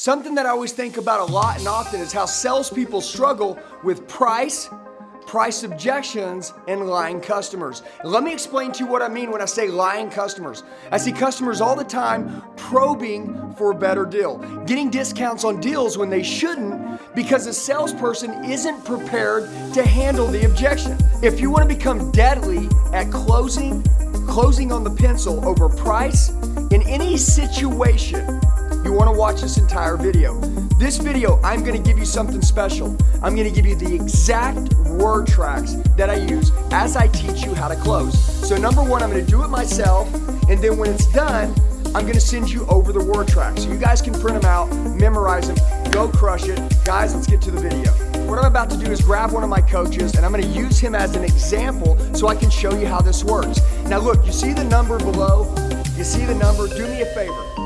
Something that I always think about a lot and often is how salespeople struggle with price, price objections, and lying customers. let me explain to you what I mean when I say lying customers. I see customers all the time probing for a better deal, getting discounts on deals when they shouldn't because a salesperson isn't prepared to handle the objection. If you want to become deadly at closing, closing on the pencil over price in any situation, you wanna watch this entire video. This video, I'm gonna give you something special. I'm gonna give you the exact word tracks that I use as I teach you how to close. So number one, I'm gonna do it myself, and then when it's done, I'm gonna send you over the word tracks. So you guys can print them out, memorize them, go crush it. Guys, let's get to the video. What I'm about to do is grab one of my coaches and I'm gonna use him as an example so I can show you how this works. Now look, you see the number below? You see the number? Do me a favor.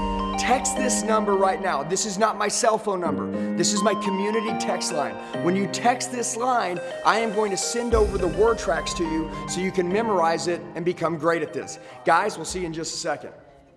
Text this number right now. This is not my cell phone number. This is my community text line. When you text this line, I am going to send over the word tracks to you so you can memorize it and become great at this. Guys, we'll see you in just a second.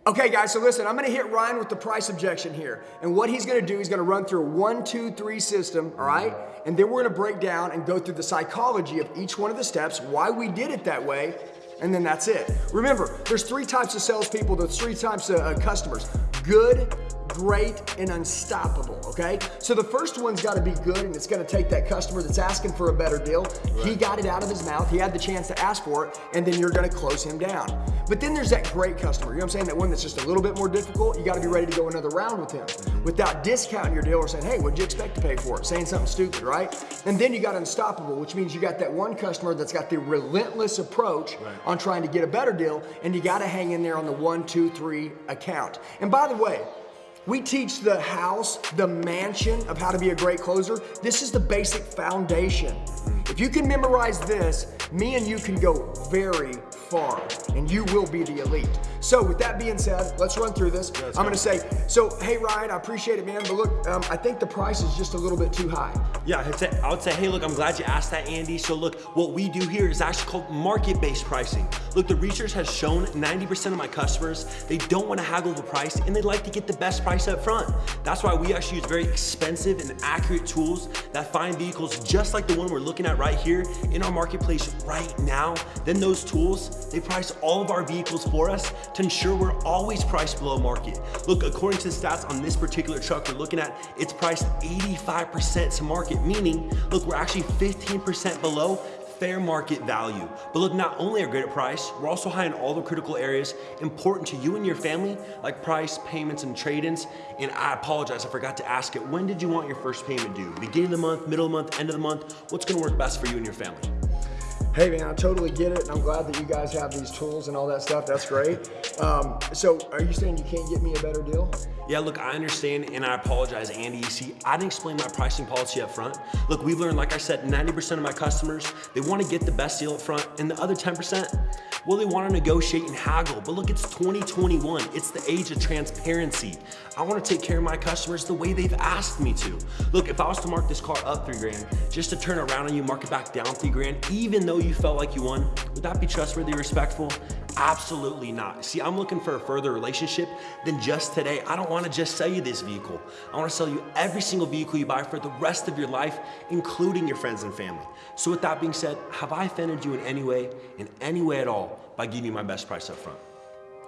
Okay, guys, so listen, I'm gonna hit Ryan with the price objection here. And what he's gonna do, he's gonna run through a one, two, three system, all right? And then we're gonna break down and go through the psychology of each one of the steps, why we did it that way, and then that's it. Remember, there's three types of salespeople, there's three types of uh, customers. Good, great, and unstoppable, okay? So the first one's gotta be good and it's gonna take that customer that's asking for a better deal. Right. He got it out of his mouth, he had the chance to ask for it, and then you're gonna close him down. But then there's that great customer, you know what I'm saying? That one that's just a little bit more difficult, you gotta be ready to go another round with him mm-hmm. without discounting your deal or saying, hey, what'd you expect to pay for it? Saying something stupid, right? And then you got unstoppable, which means you got that one customer that's got the relentless approach right. on trying to get a better deal, and you gotta hang in there on the one, two, three account. And by the way, we teach the house, the mansion of how to be a great closer. This is the basic foundation. If you can memorize this, me and you can go very far and you will be the elite. So with that being said, let's run through this. I'm gonna say, so hey Ryan, I appreciate it man, but look, um, I think the price is just a little bit too high. Yeah, I'd say, I would say, hey look, I'm glad you asked that Andy. So look, what we do here is actually called market-based pricing. Look, the research has shown 90% of my customers, they don't wanna haggle the price and they'd like to get the best price up front. That's why we actually use very expensive and accurate tools that find vehicles just like the one we're looking at right here in our marketplace right now. Then those tools, they price all of our vehicles for us to ensure we're always priced below market. Look, according to the stats on this particular truck we're looking at, it's priced 85% to market, meaning, look, we're actually 15% below fair market value. But look, not only are great at price, we're also high in all the critical areas important to you and your family, like price, payments, and trade-ins. And I apologize, I forgot to ask it, when did you want your first payment due? Beginning of the month, middle of the month, end of the month? What's gonna work best for you and your family? Hey man, I totally get it, and I'm glad that you guys have these tools and all that stuff. That's great. Um, so, are you saying you can't get me a better deal? Yeah, look, I understand, and I apologize, Andy. You see, I didn't explain my pricing policy up front. Look, we've learned, like I said, 90% of my customers, they want to get the best deal up front, and the other 10%, well, they want to negotiate and haggle. But look, it's 2021. It's the age of transparency. I want to take care of my customers the way they've asked me to. Look, if I was to mark this car up three grand, just to turn around on you, mark it back down three grand, even though you felt like you won, would that be trustworthy, respectful? Absolutely not. See, I'm looking for a further relationship than just today. I don't wanna just sell you this vehicle. I wanna sell you every single vehicle you buy for the rest of your life, including your friends and family. So with that being said, have I offended you in any way, in any way at all, by giving you my best price up front?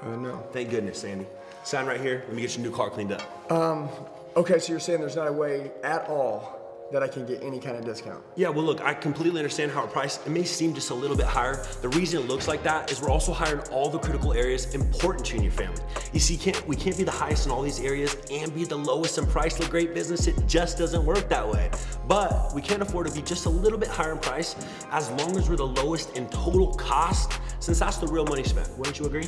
Uh, no. Thank goodness, Andy. Sign right here. Let me get your new car cleaned up. Um, okay, so you're saying there's not a way at all that I can get any kind of discount. Yeah, well look, I completely understand how our price, it may seem just a little bit higher. The reason it looks like that is we're also hiring all the critical areas important to you and your family. You see, can't, we can't be the highest in all these areas and be the lowest in price Look great business. It just doesn't work that way. But we can't afford to be just a little bit higher in price as long as we're the lowest in total cost, since that's the real money spent. Wouldn't you agree?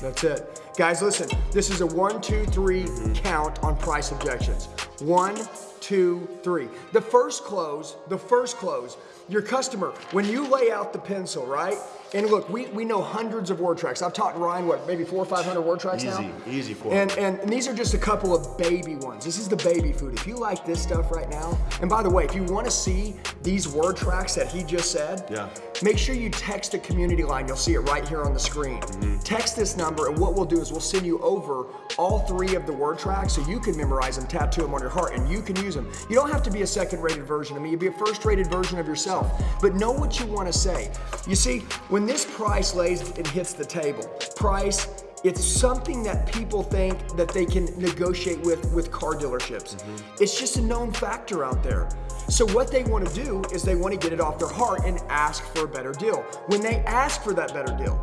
That's it. Guys, listen, this is a one, two, three count on price objections. One, two, three. The first close, the first close, your customer, when you lay out the pencil, right? And look, we, we know hundreds of word tracks. I've taught Ryan, what, maybe four or 500 word tracks Easy, now? easy easy for and, and, and these are just a couple of baby ones. This is the baby food. If you like this stuff right now, and by the way, if you want to see these word tracks that he just said, Yeah. make sure you text a community line. You'll see it right here on the screen. Mm-hmm. Text this number, and what we'll do is we'll send you over all three of the word tracks so you can memorize them, tattoo them on your heart, and you can use them. You don't have to be a second rated version of me, you'll be a first rated version of yourself. But know what you want to say. You see, when this price lays and hits the table, price, it's something that people think that they can negotiate with with car dealerships. Mm-hmm. It's just a known factor out there. So what they want to do is they want to get it off their heart and ask for a better deal. When they ask for that better deal,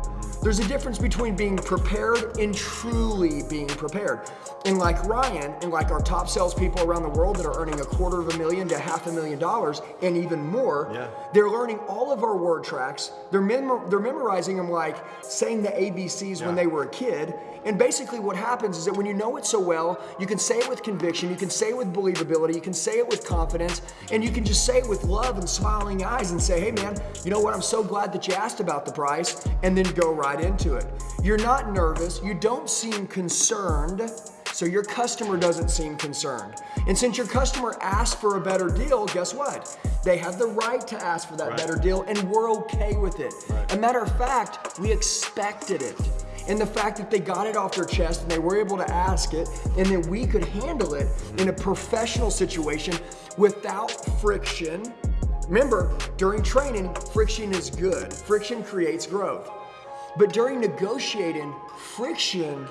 there's a difference between being prepared and truly being prepared. And like Ryan and like our top salespeople around the world that are earning a quarter of a million to half a million dollars and even more, Yeah. they're learning all of our word tracks. They're, mem- they're memorizing them like saying the ABCs when they were a kid. And basically, what happens is that when you know it so well, you can say it with conviction, you can say it with believability, you can say it with confidence, and you can just say it with love and smiling eyes and say, hey man, you know what? I'm so glad that you asked about the price, and then go right into it. You're not nervous, you don't seem concerned. So your customer doesn't seem concerned. And since your customer asked for a better deal, guess what? They have the right to ask for that Right. better deal and we're okay with it. A matter of fact, we expected it. And the fact that they got it off their chest and they were able to ask it and then we could handle it in a professional situation without friction. Remember, during training, friction is good. Friction creates growth. But during negotiating, friction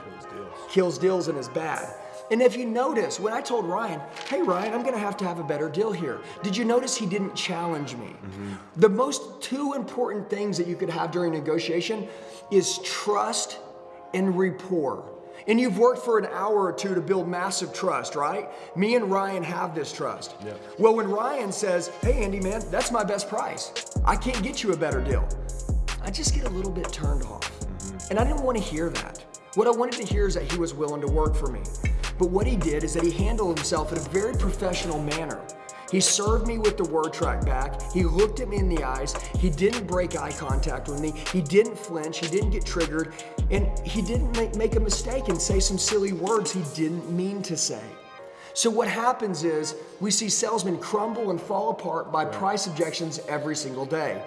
kills deals and is bad. And if you notice, when I told Ryan, hey Ryan, I'm gonna have to have a better deal here, did you notice he didn't challenge me? Mm-hmm. The most two important things that you could have during negotiation is trust and rapport. And you've worked for an hour or two to build massive trust, right? Me and Ryan have this trust. Yeah. Well, when Ryan says, hey Andy, man, that's my best price, I can't get you a better deal. I just get a little bit turned off. Mm-hmm. And I didn't want to hear that. What I wanted to hear is that he was willing to work for me. But what he did is that he handled himself in a very professional manner. He served me with the word track back. He looked at me in the eyes. He didn't break eye contact with me. He didn't flinch. He didn't get triggered. And he didn't make, make a mistake and say some silly words he didn't mean to say. So what happens is we see salesmen crumble and fall apart by price objections every single day.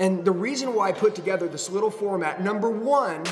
And the reason why I put together this little format, number one,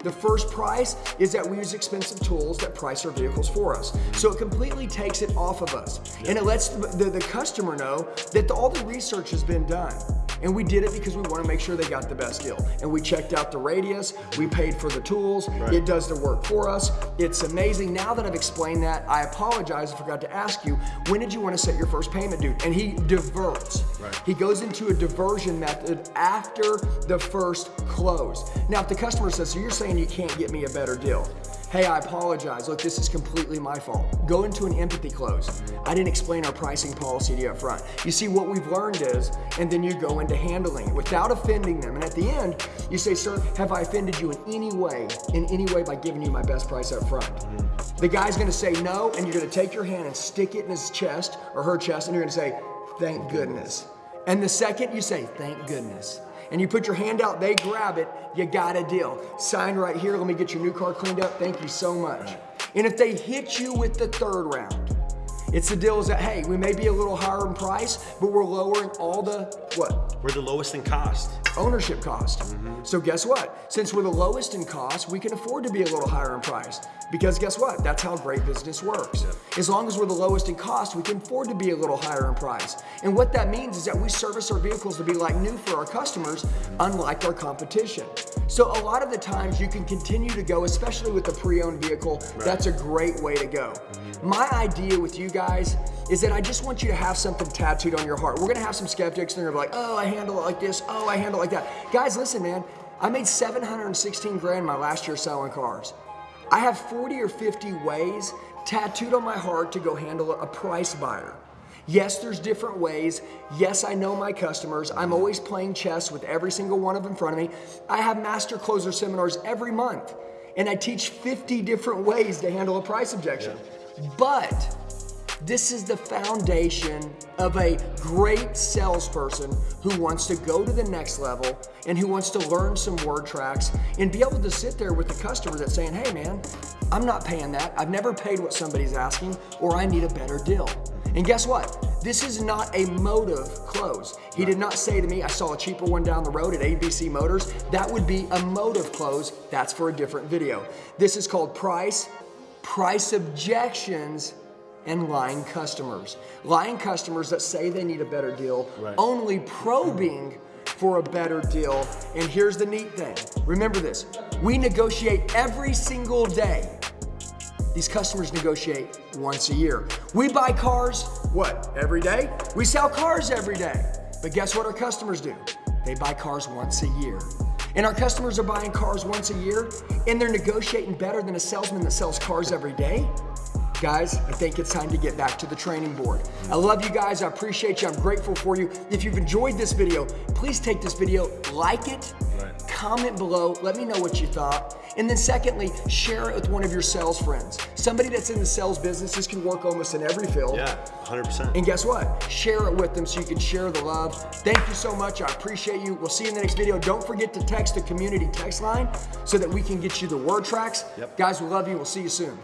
the first price is that we use expensive tools that price our vehicles for us. So it completely takes it off of us. And it lets the, the, the customer know that the- all the research has been done. And we did it because we want to make sure they got the best deal. And we checked out the radius, we paid for the tools, it does the work for us. It's amazing. Now that I've explained that, I apologize, I forgot to ask you, when did you want to set your first payment due? And he diverts. Right. He goes into a diversion method after the first close. Now, if the customer says, so you're saying you can't get me a better deal. Hey, I apologize. Look, this is completely my fault. Go into an empathy close. I didn't explain our pricing policy to you up front. You see, what we've learned is, and then you go into handling it without offending them. And at the end, you say, sir, have I offended you in any way, in any way by giving you my best price up front? The guy's gonna say no, and you're gonna take your hand and stick it in his chest or her chest, and you're gonna say, thank goodness. And the second you say, thank goodness, and you put your hand out, they grab it, you got a deal. Sign right here, let me get your new car cleaned up, thank you so much. And if they hit you with the third round, it's the deal is that, hey, we may be a little higher in price, but we're lowering all the, what? We're the lowest in cost. ownership cost. Mm-hmm. So guess what? Since we're the lowest in cost, we can afford to be a little higher in price. Because guess what? That's how great business works. As long as we're the lowest in cost, we can afford to be a little higher in price. And what that means is that we service our vehicles to be like new for our customers, unlike our competition. So a lot of the times you can continue to go, especially with the pre-owned vehicle, that's a great way to go. Mm-hmm. My idea with you guys is that I just want you to have something tattooed on your heart. We're gonna have some skeptics and they're gonna be like, oh, I handle it like this, oh, I handle it like that. Guys, listen, man, I made 716 grand my last year selling cars. I have 40 or 50 ways tattooed on my heart to go handle a price buyer. Yes, there's different ways. Yes, I know my customers. I'm always playing chess with every single one of them in front of me. I have master closer seminars every month, and I teach 50 different ways to handle a price objection. But This is the foundation of a great salesperson who wants to go to the next level and who wants to learn some word tracks and be able to sit there with the customer that's saying, hey man, I'm not paying that. I've never paid what somebody's asking, or I need a better deal. And guess what? This is not a motive close. He did not say to me, I saw a cheaper one down the road at ABC Motors. That would be a motive close. That's for a different video. This is called price, price objections, and lying customers. Lying customers that say they need a better deal, Right. only probing for a better deal. And here's the neat thing remember this we negotiate every single day. These customers negotiate once a year. We buy cars, what, every day? We sell cars every day. But guess what our customers do? They buy cars once a year. And our customers are buying cars once a year and they're negotiating better than a salesman that sells cars every day. Guys, I think it's time to get back to the training board. I love you guys. I appreciate you. I'm grateful for you. If you've enjoyed this video, please take this video, like it, Right. comment below, let me know what you thought. And then secondly, share it with one of your sales friends. Somebody that's in the sales business, this can work almost in every field. Yeah, 100%. And guess what? Share it with them so you can share the love. Thank you so much. I appreciate you. We'll see you in the next video. Don't forget to text the community text line so that we can get you the word tracks. Yep. Guys, we love you. We'll see you soon.